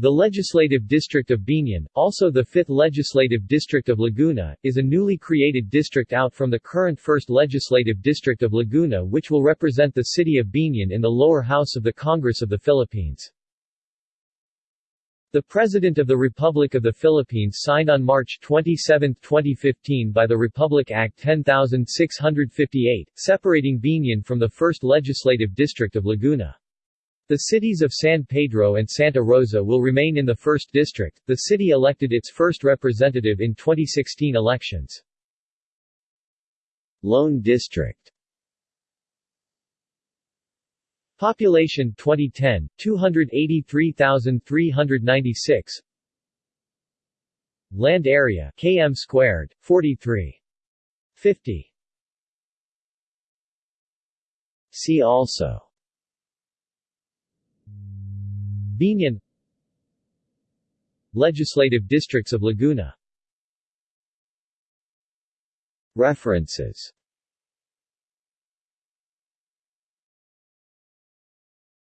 The Legislative District of Biñan, also the 5th Legislative District of Laguna, is a newly created district out from the current 1st Legislative District of Laguna which will represent the city of Biñan in the lower house of the Congress of the Philippines. The President of the Republic of the Philippines signed on March 27, 2015 by the Republic Act 10658, separating Biñan from the 1st Legislative District of Laguna. The cities of San Pedro and Santa Rosa will remain in the 1st District. The city elected its first representative in 2016 elections. Lone District Population 2010 283,396 Land area km squared 43 50 See also Biñan Legislative districts of Laguna. References